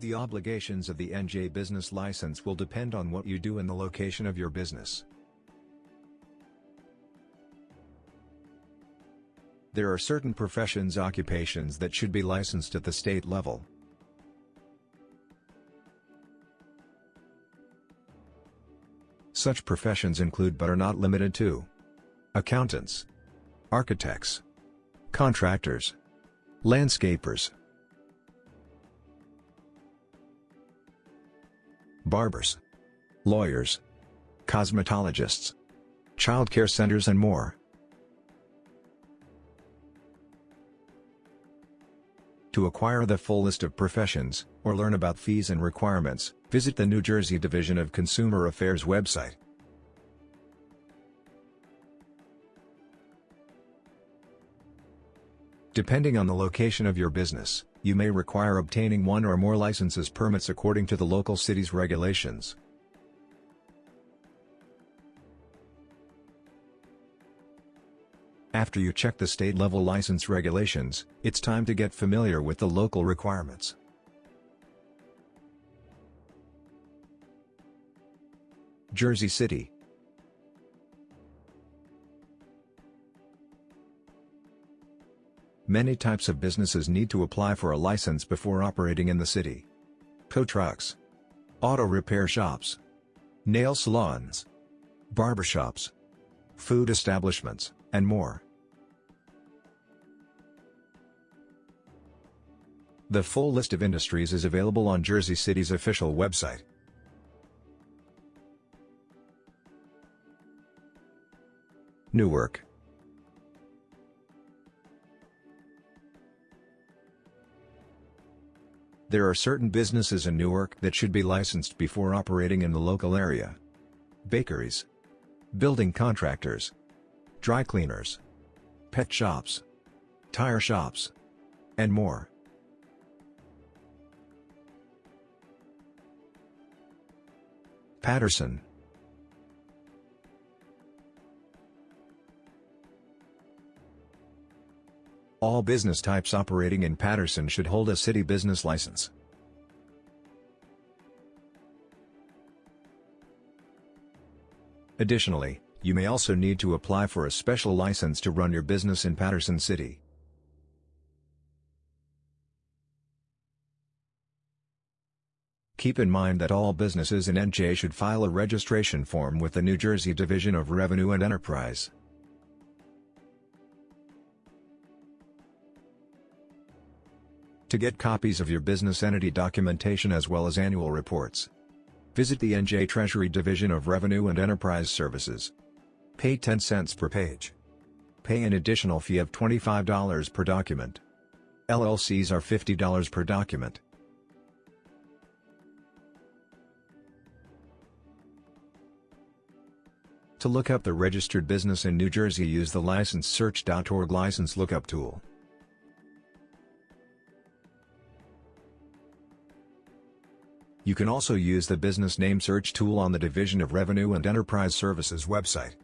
The obligations of the NJ business license will depend on what you do and the location of your business. There are certain professions occupations that should be licensed at the state level. Such professions include but are not limited to accountants, architects, contractors, landscapers, barbers, lawyers, cosmetologists, childcare centers and more. To acquire the full list of professions, or learn about fees and requirements, visit the New Jersey Division of Consumer Affairs website. Depending on the location of your business, you may require obtaining one or more licenses permits according to the local city's regulations. After you check the state-level license regulations, it's time to get familiar with the local requirements. Jersey City Many types of businesses need to apply for a license before operating in the city. Tow trucks, auto repair shops, nail salons, barbershops, food establishments, and more. The full list of industries is available on Jersey City's official website. Newark There are certain businesses in Newark that should be licensed before operating in the local area. Bakeries, building contractors, dry cleaners, pet shops, tire shops, and more. Paterson All business types operating in Paterson should hold a city business license. Additionally, you may also need to apply for a special license to run your business in Paterson City. Keep in mind that all businesses in NJ should file a registration form with the New Jersey Division of Revenue and Enterprise. To get copies of your business entity documentation as well as annual reports, visit the NJ Treasury Division of Revenue and Enterprise Services. Pay 10 cents per page. Pay an additional fee of $25 per document. LLCs are $50 per document. To look up the registered business in New Jersey use the licensesearch.org license lookup tool. You can also use the business name search tool on the Division of Revenue and Enterprise Services website.